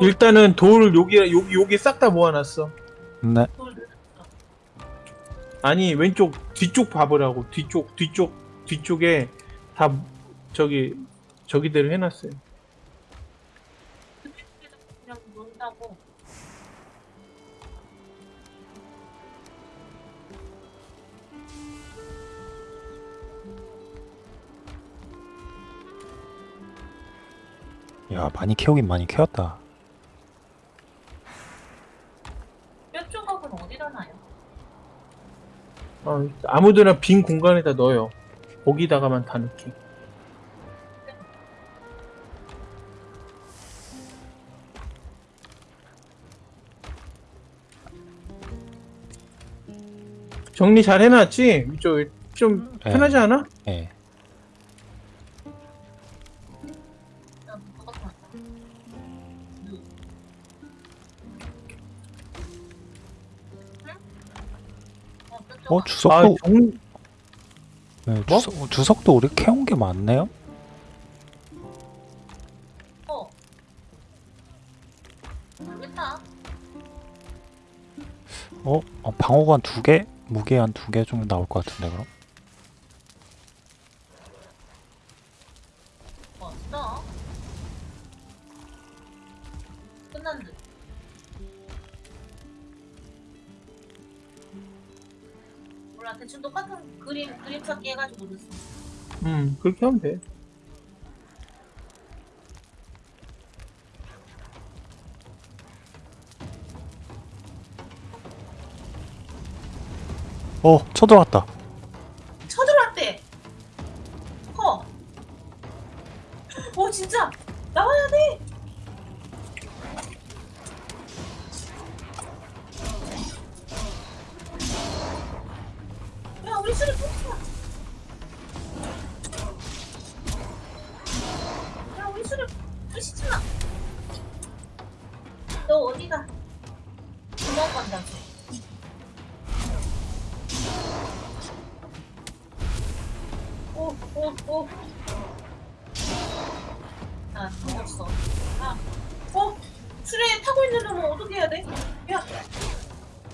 일단은 돌 여기 여기 여기 싹 다 모아놨어. 네. 돌 아니 왼쪽 뒤쪽 봐보라고 뒤쪽 뒤쪽 뒤쪽에 다 저기 저기대로 해놨어요. 그냥 논다고. 야 많이 키우긴 많이 키웠다. 뼈 조각은 어디다 놔요? 어, 아무데나 빈 공간에다 넣어요. 거기다가만 다 넣기. 정리 잘 해놨지? 이쪽 좀 네. 편하지 않아? 예. 어, 아, 주석도 정, 네, 뭐? 주석, 주석도 우리 캐온 게 많네요. 어. 어, 어 방어관 두 개, 무게 한두 개 정도 나올 것 같은데 그럼? 대충 똑같은 그림 그림 찾기 해가지고 넣었어. 음, 그렇게 하면 돼. 어 쳐들어왔다. 쳐들어왔대. 커. 오 진짜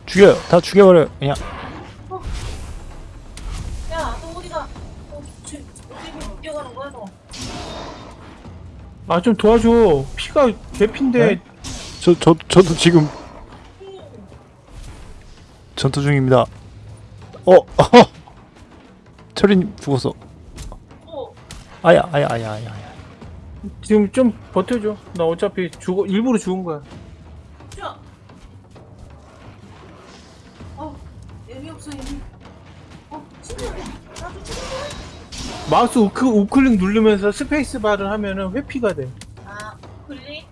죽여요. 다 죽여버려. 그냥 야, 너 어디가? 어, 쟤, 어디 뛰어가는 거야, 너? 아, 좀 도와줘. 피가 개핀데. 네? 저 저 저도 지금 음, 전투 중입니다. 어, 어. 철인 죽었어. 어, 아야 아야 아야 아야. 아야. 지금 좀 버텨줘. 나 어차피 죽어, 일부러 죽은 거야. 야. 마우스 우크, 우클릭 누르면서 스페이스 바를 하면은 회피가 돼. 아, 클릭?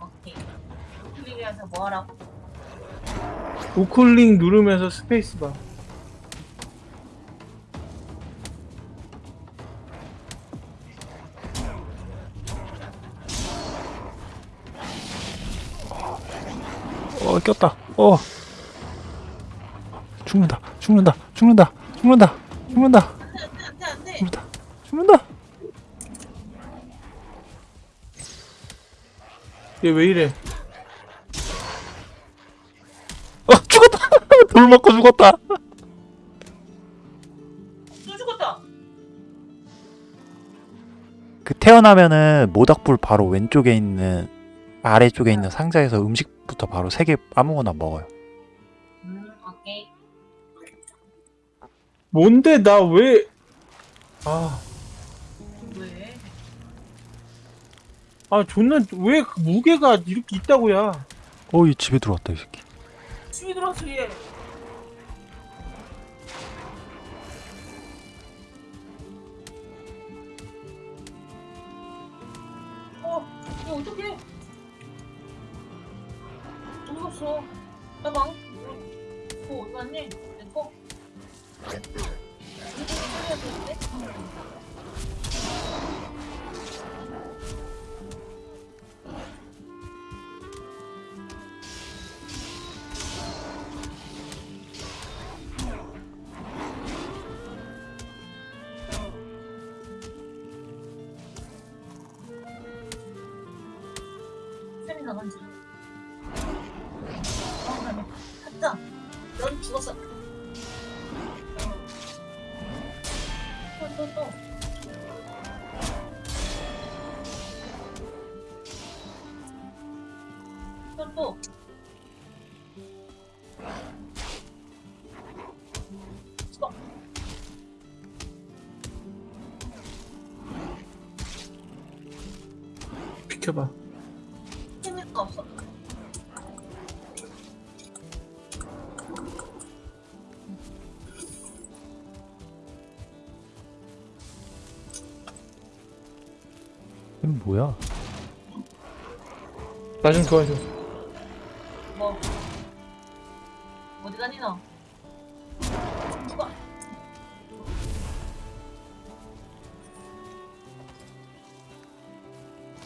오케이. 클릭이라서 뭐 하라고? 우클릭 누르면서 스페이스 바. 어 꼈다. 어. 죽는다. 죽는다. 죽는다. 죽는다. 죽는다. 안 돼, 안 돼, 안 돼, 안 돼. 죽는다. 죽는다. 얘 왜 이래? 어 죽었다. 돌 맞고 죽었다. 또 죽었다. 그 태어나면은 모닥불 바로 왼쪽에 있는 아래쪽에 있는 상자에서 음식부터 바로 세 개 아무거나 먹어요. 음, 오케이. 뭔데, 나 왜. 아, 아, 존나, 왜그 무게가 이렇게 있다고야. 어, 이 집에 들어왔다 이 새끼. 집에 들어왔어, 얘. 어, 이거 어떡해? 어디 갔어? 나 망. 어, 어디 갔니? 내 거? 이거 살려야 되는데? 비켜봐. 재미가 없어. 이건 뭐야? 나 좀 도와줘. 뭐. 어디 가니, 너?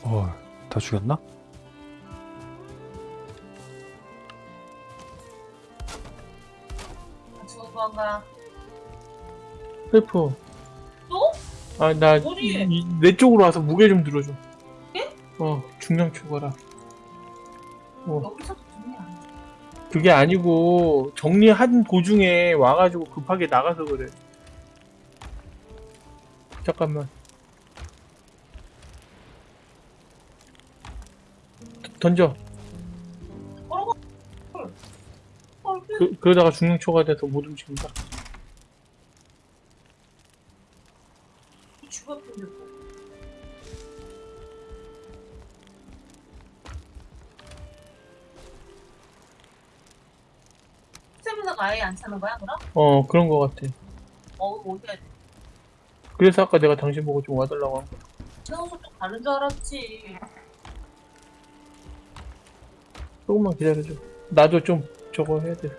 어, 다 죽였나? 죽은 건가? help. 또? 아, 나, 어디에? 이- 내 쪽으로 와서 무게 좀 들어줘. 예? 어, 중량 초과라. 어, 여기서도? 그게 아니고, 정리한 도중에 와가지고 급하게 나가서 그래. 잠깐만. 던져. 그, 그, 그러다가 중량 초과돼서 못 움직인다. 아예 안 차는 거야, 그럼? 어, 그런 거 같아. 어, 이거 어디 해야 돼? 그래서 아까 내가 당신 보고 좀 와달라고 한 거야. 또 가는 줄 알았지. 조금만 기다려줘. 나도 좀 저거 해야 돼.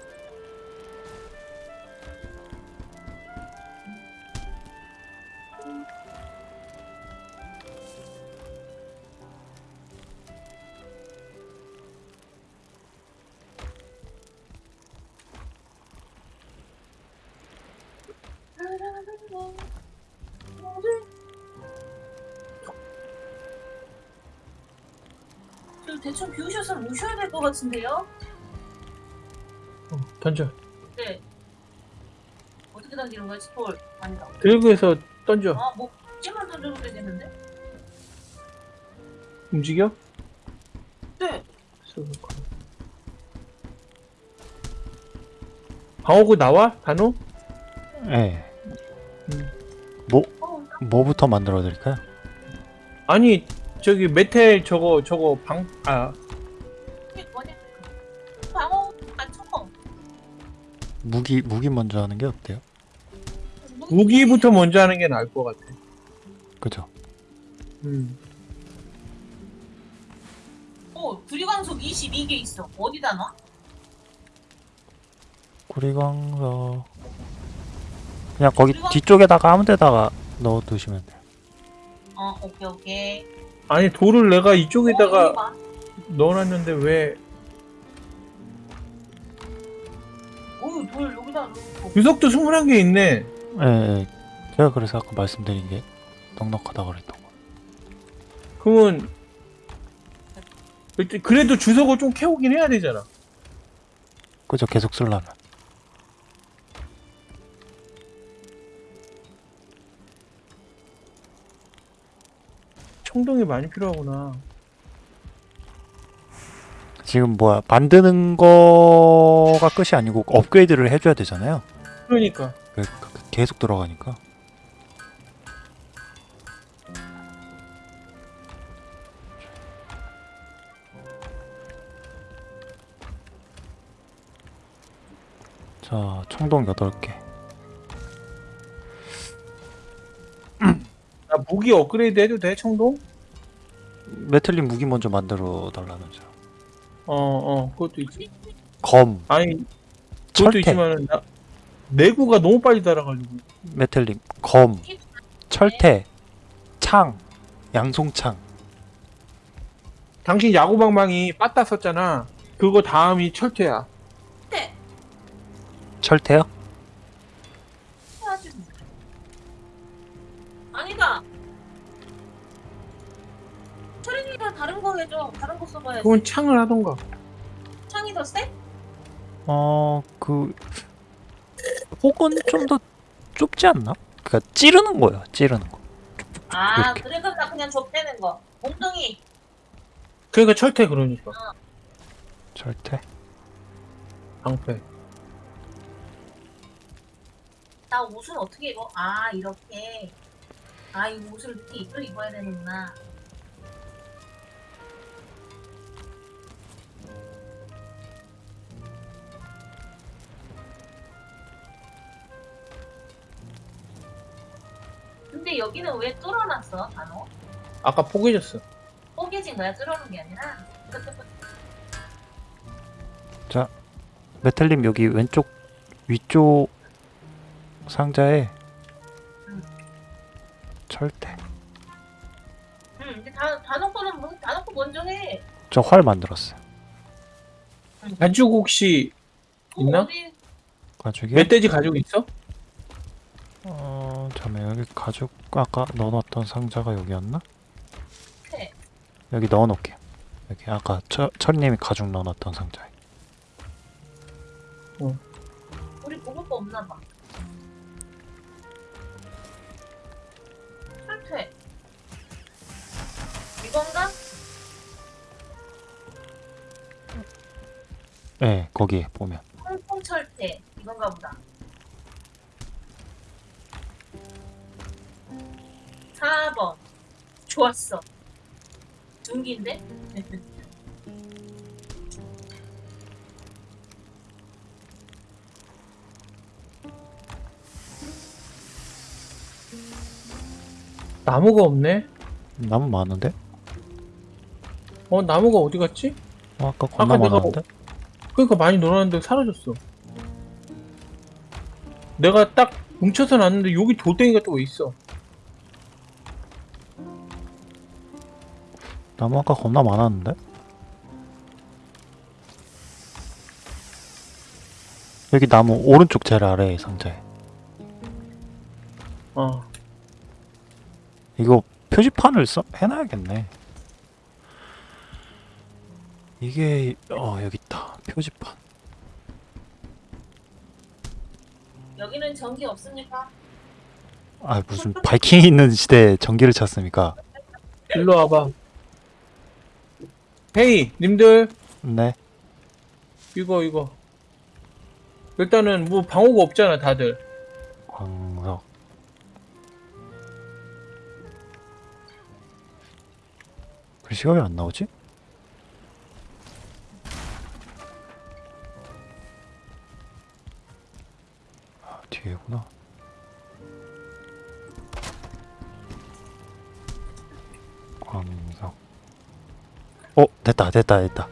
같은데요? 어, 던져. 네. 어떻게 당기는 거야, 스톨? 아니다. 들고 해서 던져. 아, 뭐, 찜만 던져도 되겠는데? 움직여? 네. 방어구 나와? 단호? 예. 음. 뭐, 어, 뭐부터 만들어 드릴까요? 아니 저기 메텔 저거 저거 방 아 무기, 무기 먼저 하는 게 어때요? 무기부터 먼저 하는 게 나을 것 같아. 그죠? 음. 어, 구리광속 22개 있어. 어디다 놔? 구리광석. 그냥 거기 뒤쪽에다가 아무 데다가 넣어 두시면 돼요. 어, 오케이, 오케이. 아니 돌을 내가 어, 이쪽에다가 봐. 넣어놨는데 왜 오, 돌 여기다 놓고. 유석도 21개 있네. 예, 예. 제가 그래서 아까 말씀드린 게 넉넉하다 그랬던 거. 그러면 일단 그래도 주석을 좀 캐오긴 해야 되잖아. 그죠? 계속 쓰려면. 청동이 많이 필요하구나. 지금 뭐야 만드는 거가 끝이 아니고 업그레이드를 해줘야 되잖아요. 그러니까 그- 그- 계속 들어가니까. 자, 청동 8개. 나 무기 업그레이드 해도 돼 청동? 메틀린 무기 먼저 만들어 달라면서요. 어어 그것도 있지. 검, 아니 그것도 철퇴, 있지만은 나 내구가 너무 빨리 달아가지고. 메틀린, 검, 철퇴, 창, 양송창. 당신 야구방망이 빠따 썼잖아. 그거 다음이 철퇴야. 네. 철퇴요? 그건 창을 하던가. 창이 더 세? 어, 그 혹은 좀 더 좁지 않나? 그러니까 찌르는 거야, 찌르는 거. 아, 이렇게. 그래 그럼 나 그냥 좁대는 거. 몽둥이. 그러니까 철퇴 그러니까. 절대. 방패. 나 옷은 어떻게 입어? 아, 이렇게. 아, 이 옷을 이렇게 입고 입어야 되는구나. 근데 여기는 왜 뚫어놨어, 단어? 아까 포개졌어. 뽀개진 거야, 뚫어놓은 게 아니라? 메텔님 여기 왼쪽 위쪽 상자에 음. 절대. 응, 근데 다, 다 놓고는, 뭐, 다 놓고 먼저 해. 저 활 만들었어요. 가죽 혹시 어, 있나? 어디, 가죽이. 멧돼지 가죽 있어? 어, 잠깐 여기 가죽 아까 넣어놨던 상자가 여기였나? 네. 여기 넣어놓을게요. 여기 아까 철, 철님이 가죽 넣어놨던 상자에. 우리 먹을 거 없나 봐. 철퇴. 이건가? 네, 거기에 보면. 홍콩 철퇴. 이건가 보다. 4번. 좋았어. 둥기인데? 나무가 없네. 나무 많은데? 어 나무가 어디 갔지? 어, 아까 겁나 아까 내가 많았는데? 그러니까 많이 놀았는데 사라졌어. 내가 딱 뭉쳐서 놨는데 여기 돌덩이가 또왜 있어? 나무 아까 겁나 많았는데? 여기 나무 오른쪽 제일 아래 상자에. 어. 이거 표지판을 써 해놔야겠네. 이게 어 여기 있다 표지판. 여기는 전기 없습니까? 아 무슨 바이킹 있는 시대에 전기를 찾습니까? 일로 와봐. 헤이 님들 네. 이거 이거. 일단은 뭐 방어가 없잖아 다들. 광석. 글씨가 왜 안 나오지? 아 뒤에구나. 광석. 어 됐다 됐다 됐다.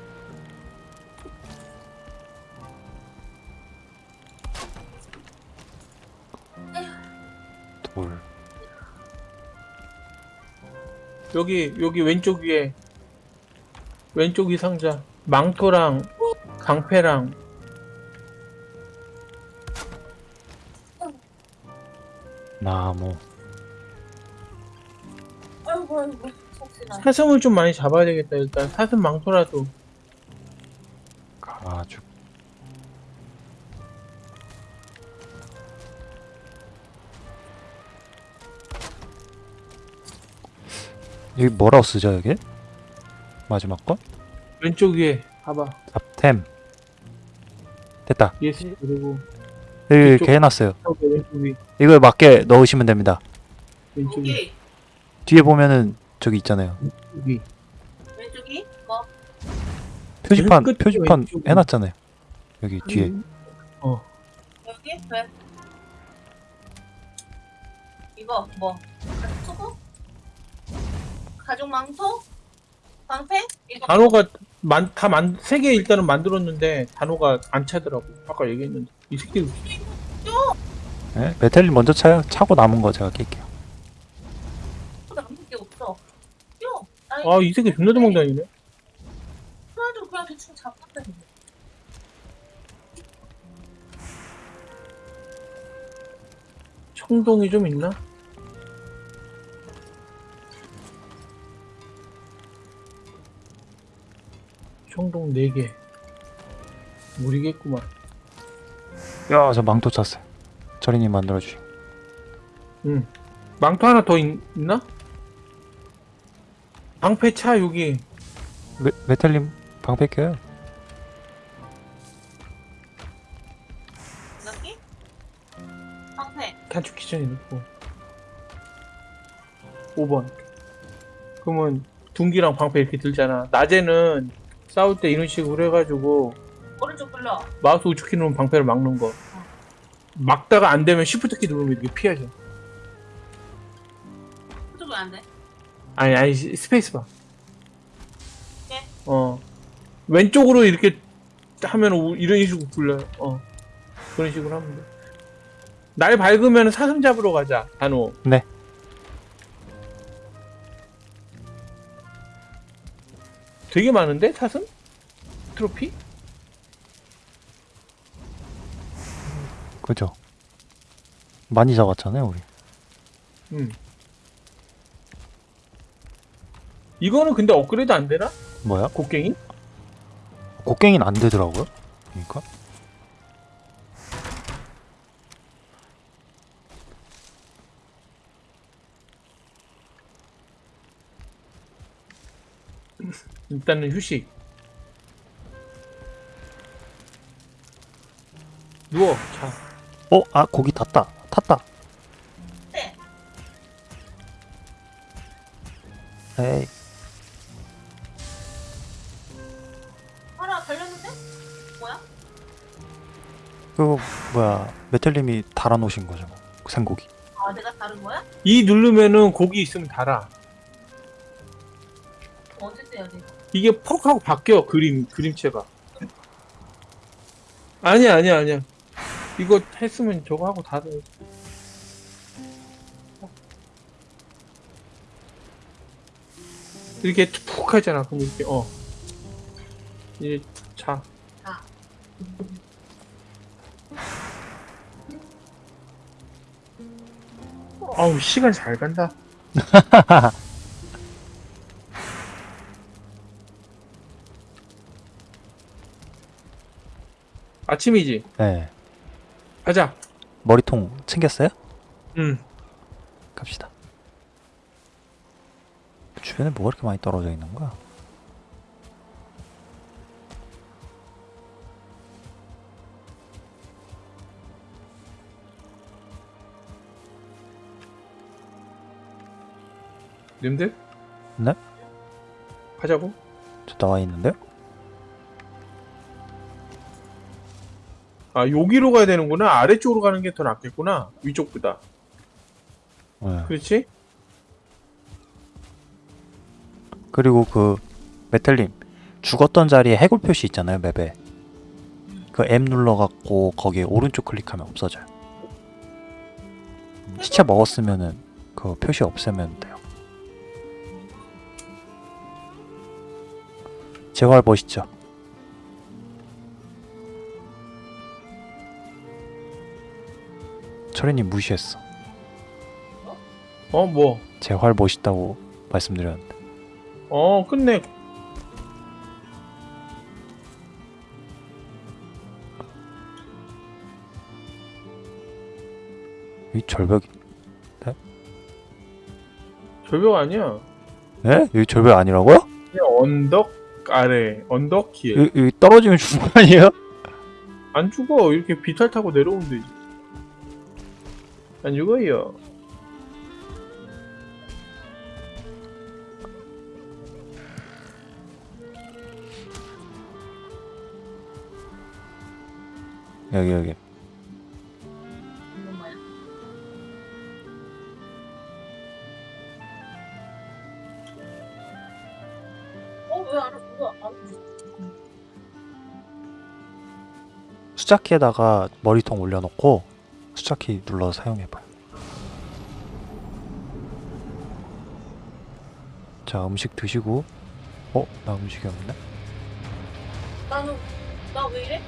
돌. 여기 여기 왼쪽 위에 왼쪽 이 상자 망토랑 강패랑 나무. 아이고, 아이고. 사슴을 좀 많이 잡아야 되겠다 일단. 사슴 망토라도. 가죽. 여기 뭐라고 쓰죠 여기? 마지막 건? 왼쪽 위에 봐봐. 잡템. 됐다. yes 그리고 여기 해놨어요. 왼쪽 위 이거에 맞게 넣으시면 됩니다. 왼쪽 위. 뒤에 보면은 저기 있잖아요 위 왼쪽이? 뭐? 표지판 표지판 왼쪽에. 해놨잖아요 여기 뒤에 어 여기? 왜? 이거 뭐? 투구? 가죽 망토? 방패? 이거 단어가 만, 다 만, 세 개 일단은 만들었는데 단어가 안 차더라고 아까 얘기했는데 이 새끼 네? 메텔린 먼저 차요 차고 남은 거 제가 낄게요 아 이 새끼 존나 도망다니네 그래도 그냥 대충 잡았다는데. 청동이 좀 있나? 청동 4개. 무리겠구만. 야, 저 망토 찼어요. 철이님 만들어주신. 응. 망토 하나 더 있, 나 방패 차 여기. 메, 메탈님 방패 껴요. 여기? 방패. 단축키 저거에 넣고. 5번. 그러면 둔기랑 방패 이렇게 들잖아. 낮에는 싸울 때 이런 식으로 해가지고 오른쪽 눌러. 마우스 우측키 누르면 방패를 막는 거. 막다가 안 되면 시프트 키 누르면 이렇게 피하죠. 그쪽은 안 돼. 아니 아니 시- 스페이스 바. 네. 어 왼쪽으로 이렇게 하면 우- 이런 식으로 굴려요. 어 그런 식으로 하면 돼. 날 밝으면 사슴 잡으러 가자. 단호. 네. 되게 많은데 사슴? 트로피? 그죠? 많이 잡았잖아요, 우리. 음. 이거는 근데 업그레이드 안 되나? 뭐야? 곡괭이? 곡괭이는 안 되더라고요. 그러니까. 일단은 휴식. 누워. 자. 어, 아, 고기 탔다. 탔다. 네. 에이, 그거 뭐야? 메탈님이 달아놓으신 거죠, 뭐. 생고기. 아, 내가 다른 거야? 이 누르면은 고기 있으면 달아. 언제 떼야 돼? 이게 퍽 하고 바뀌어 그림 그림체가. 아니야 아니야 아니야. 이거 했으면 저거 하고 다 돼. 이렇게 푹 하잖아. 그럼 이렇게 어. 이제 자. 아. 아우 시간 잘 간다. 아침이지. 네. 가자. 머리통 챙겼어요? 응. 갑시다. 주변에 뭐가 이렇게 많이 떨어져 있는 거야? 님들? 네? 가자고. 저 나와 있는데요? 아 여기로 가야 되는구나. 아래쪽으로 가는 게 더 낫겠구나. 위쪽보다. 네. 그렇지? 그리고 그 메탈님 죽었던 자리에 해골 표시 있잖아요 맵에 그 M 눌러갖고 거기에 오른쪽 클릭하면 없어져요 음, 시체 먹었으면은 그 표시 없애면 돼 재활 멋있죠 철이님 무시했어 어 뭐? 재활 멋있다고 말씀드렸는데 어 끝내. 이 절벽 절벽 아니야. 예? 여기 절벽 아니라고요? 그냥 언덕 아래 언덕 길. 여기, 여기 떨어지면 죽는 거 아니에요? 안 죽어. 이렇게 비탈 타고 내려오면 되지. 안 죽어요. 여기 여기 숫자키에다가 머리통 올려놓고 숫자키 눌러서 사용해봐요 자 음식 드시고 어? 나 음식이 없네? 나는 나 왜 이래?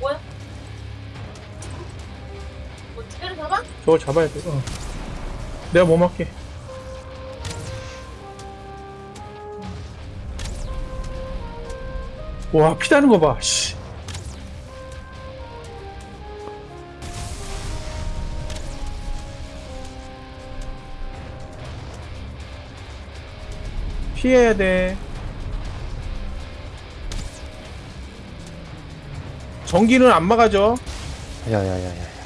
뭐야? 뭐 때려 잡아? 저거 잡아야 돼. 어. 내가 뭐 할게. 와 피다는 거 봐. 씨. 피해야 돼. 전기는 안 막아져. 야야야야.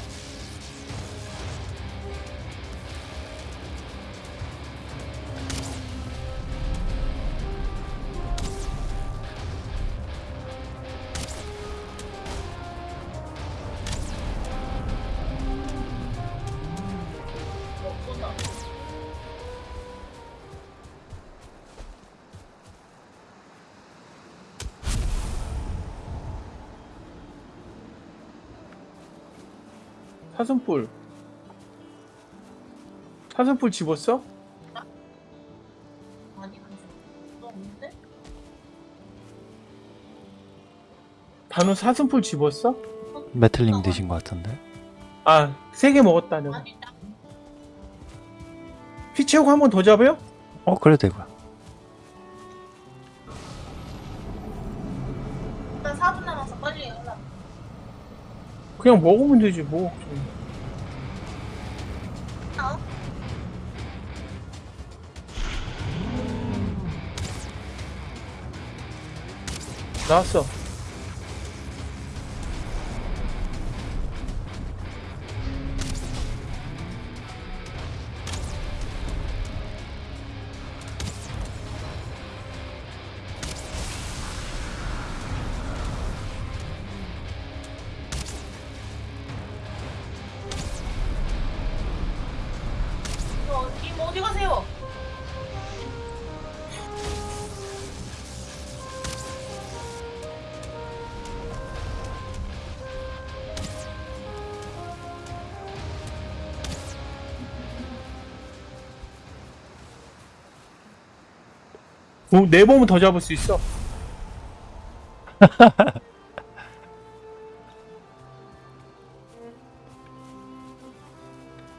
사슴뿔. 사슴뿔 집었어? 아니. 너 없는데? 단우 사슴뿔 집었어? 메틀님 드신 것 같은데. 아, 세 개 먹었다, 내가. 아니, 나 피 채우고 한 번 더 잡아요? 어 그래도 되고요. 일단 4분 남아서 빨리 연락. 그냥 먹으면 되지, 뭐. 나왔어. 어, 네 번은 더 잡을 수 있어.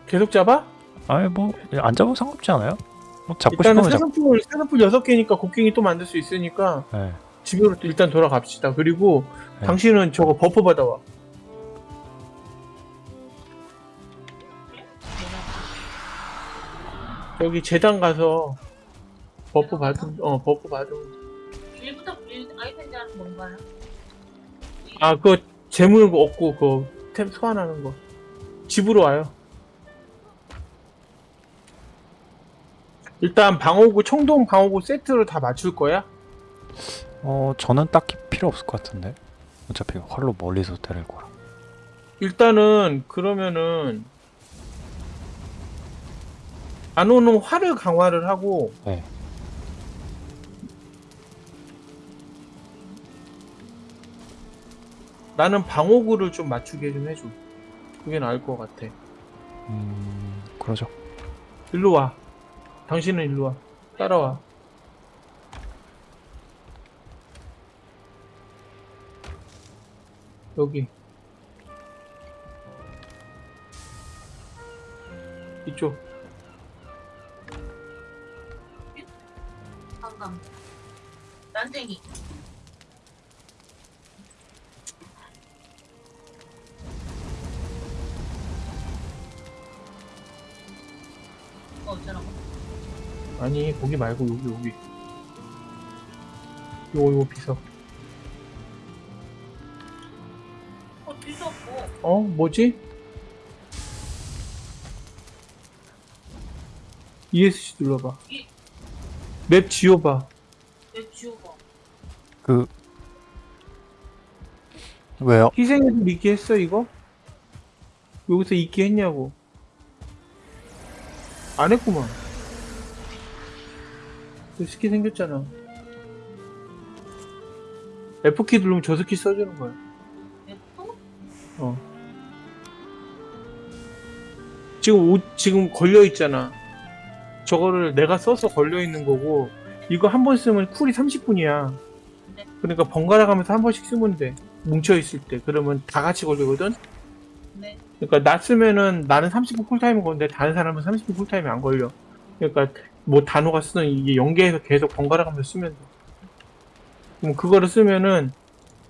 계속 잡아? 아니 뭐 안 잡아도 상관없지 않아요? 뭐 잡고 일단은 싶으면 잡고. 사슴뿔, 사슴뿔 6개니까 곡괭이 또 만들 수 있으니까 네. 집으로 또 일단 돌아갑시다. 그리고 네. 당신은 저거 버프 받아와. 여기 제단 가서 버프 받은, 어, 버프 받은. 일부터 일 아이템 제한 뭔가요? 아, 그거 제물 얻고, 그, 템 소환하는 거. 집으로 와요. 일단 방어구, 청동 방어구 세트로 다 맞출 거야? 어 저는 딱히 필요 없을 것 같은데. 어차피 활로 멀리서 때릴 거라. 일단은, 그러면은, 안 오는 활을 강화를 하고, 네. 나는 방어구를 좀 맞추게 좀 해줘. 그게 나을 것 같아. 음 그러죠. 일로 와. 당신은 일로 와. 따라와. 여기. 이쪽. 방금. 난쟁이. 어, 어쩌라고? 아니, 거기 말고 여기, 여기. 요거, 요거 비석. 어, 뒤도 없고. 어? 뭐지? ESC 눌러봐. 이- 맵 지워봐. 왜 지워봐? 그 왜요? 희생해도 있게 했어, 이거? 여기서 있게 했냐고. 안 했구만. 그 스키 생겼잖아. F키 누르면 저 스킬 써주는 거야. 어. 지금 옷, 지금 걸려있잖아. 저거를 내가 써서 걸려있는 거고, 이거 한 번 쓰면 쿨이 30분이야. 네. 그러니까 번갈아 가면서 한 번씩 쓰면 돼. 뭉쳐있을 때. 그러면 다 같이 걸리거든? 네. 그러니까 나 쓰면은 나는 30분 쿨타임인 건데 다른 사람은 30분 쿨타임이 안 걸려. 그러니까 뭐 단어가 쓰는 이게 연계해서 계속 번갈아 가면서 쓰면 돼. 그럼 그거를 쓰면은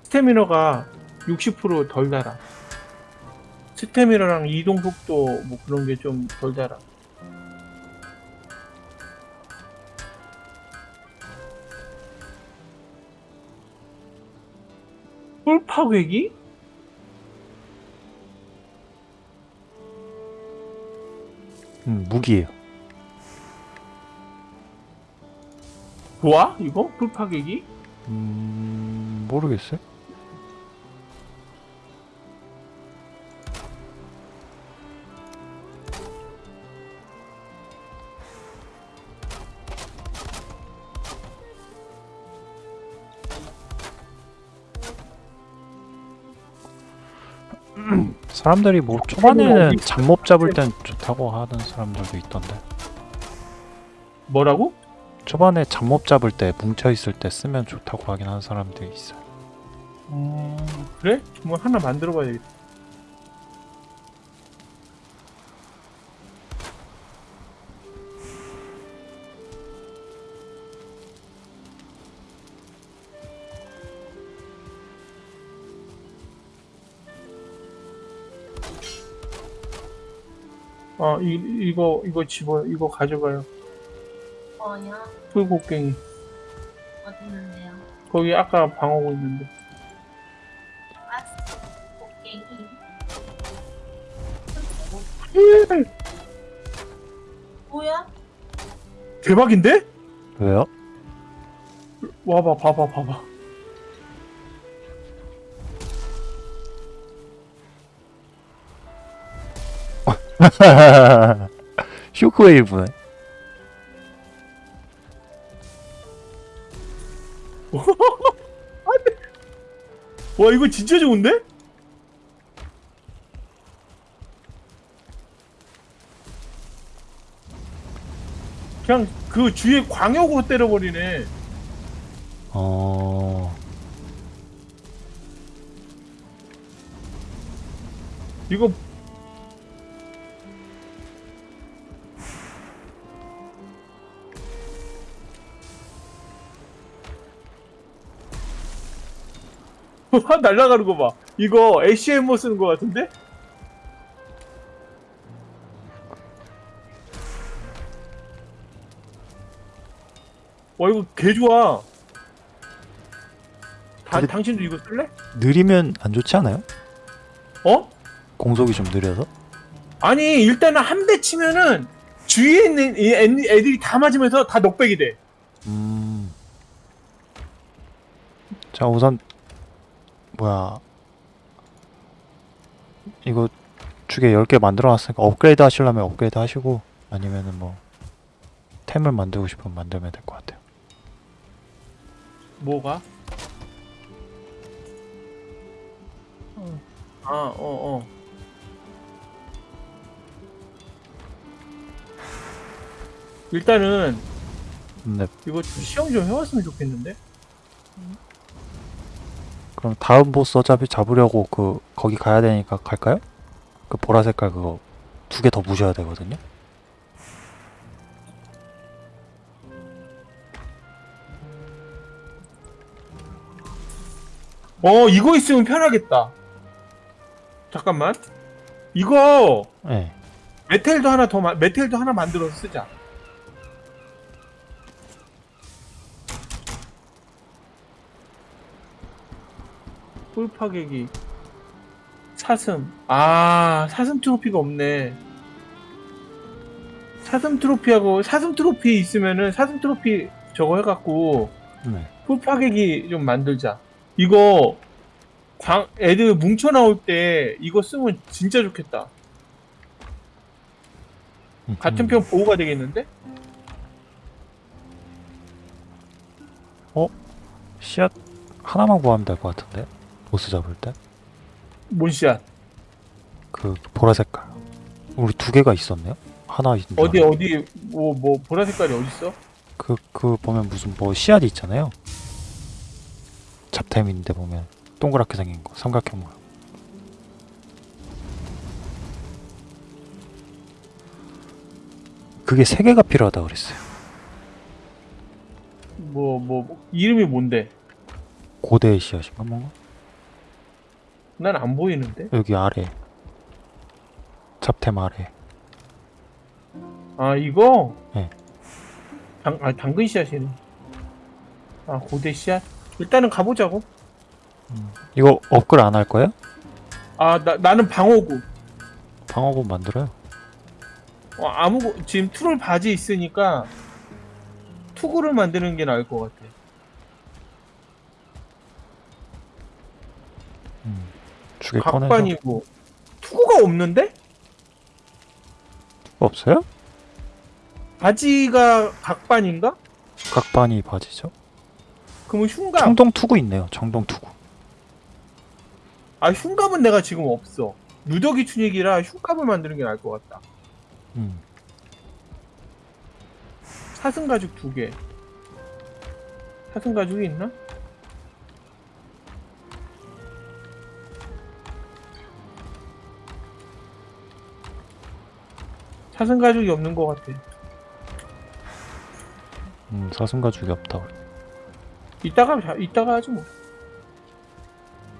스태미너가 60%덜 달아. 스태미너랑 이동 속도 뭐 그런 게 좀 덜 달아. 뿔 파괴기? 음, 무기예요. 좋아? 이거? 뿔 파괴기? 음, 모르겠어요. 사람들이 뭐 초반에는 잡몹 잡을 땐 좋다고 하는 사람들도 있던데 뭐라고? 초반에 잡몹 잡을 때 뭉쳐 있을 때 쓰면 좋다고 하긴 하는 사람들이 있어요. 음, 그래? 뭐 하나 만들어 봐야 되겠다. 아, 이, 이거, 이거 집어, 이거 가져가요. 뭐야? 풀곡갱이. 어디 있는데요? 거기 아까 방어구 있는데. 곡괭이. 뭐야? 대박인데? 왜요? 와봐, 봐봐, 봐봐. 쇼크웨이브네. 와, 이거 진짜 좋은데? 그냥 그 주위에 광역으로 때려버리네. 어, 이거 날라가는 거 봐. 이거 ACMO 쓰는 거 같은데? 와 이거 개 좋아. 다, 근데- 당신도 이거 쓸래? 느리면 안 좋지 않아요? 어? 공속이 좀 느려서? 아니 일단은 한 대 치면은 주위에 있는 이 애- 애들이 다 맞으면서 다 넉백이 돼. 음. 자, 우선 뭐야? 이거 주게 10개 만들어 놨으니까 업그레이드 하시려면 업그레이드 하시고 아니면은 뭐 템을 만들고 싶으면 만들면 될 것 같아요. 뭐가? 아, 어, 어. 일단은 네. 이거 좀 시험 좀 해왔으면 좋겠는데? 그럼 다음 보스 어차피 잡으려고 그 거기 가야 되니까 갈까요? 그 보라 색깔 그거 두 개 더 부셔야 되거든요. 어, 이거 있으면 편하겠다. 잠깐만. 이거 네. 메텔도 하나 더 마, 메텔도 하나 만들어서 쓰자. 뿔 파괴기. 사슴. 아 사슴 트로피가 없네. 사슴 트로피하고 사슴 트로피 있으면은 사슴 트로피 저거 해갖고 네. 뿔 파괴기 좀 만들자. 이거 광 애들 뭉쳐 나올 때 이거 쓰면 진짜 좋겠다. 같은 음. 편 보호가 되겠는데? 씨앗 하나만 구하면 될 것 같은데 보스 잡을 때? 그 뭔씨야 보라 색깔. 우리 두 개가 있었네요? 하나 있는 줄 어디 어디 뭐 뭐 보라 색깔이 어딨어? 그, 그 보면 무슨 뭐 씨앗이 있잖아요. 잡템인데 보면 동그랗게 생긴 거 삼각형 모양 그게 세 개가 필요하다 그랬어요. 뭐, 뭐, 뭐, 이름이 뭔데? 고대 씨앗인가 뭔가? 난 안 보이는데. 여기 아래. 잡템 아래. 아 이거. 네. 당, 아 당근 씨앗이네. 아 고대 씨앗. 일단은 가보자고. 이거 업글 안 할 거예요? 아 나 나는 방어구. 방어구 만들어요. 어, 아무 지금 트롤 바지 있으니까 투구를 만드는 게 나을 것 같아. 죽일 꺼내서. 각반이고 투구가 없는데? 없어요? 바지가 각반인가? 각반이 바지죠. 그러면 흉갑. 청동 투구 있네요. 청동 투구. 아 흉갑은 내가 지금 없어. 누더기 춘익이라 흉갑을 만드는 게 나을 것 같다. 음. 사슴 가죽 두 개. 사슴 가죽이 있나? 사슴 가죽이 없는 것 같아. 음, 사슴 가죽이 없다. 이따가 자- 이따가 하지 뭐.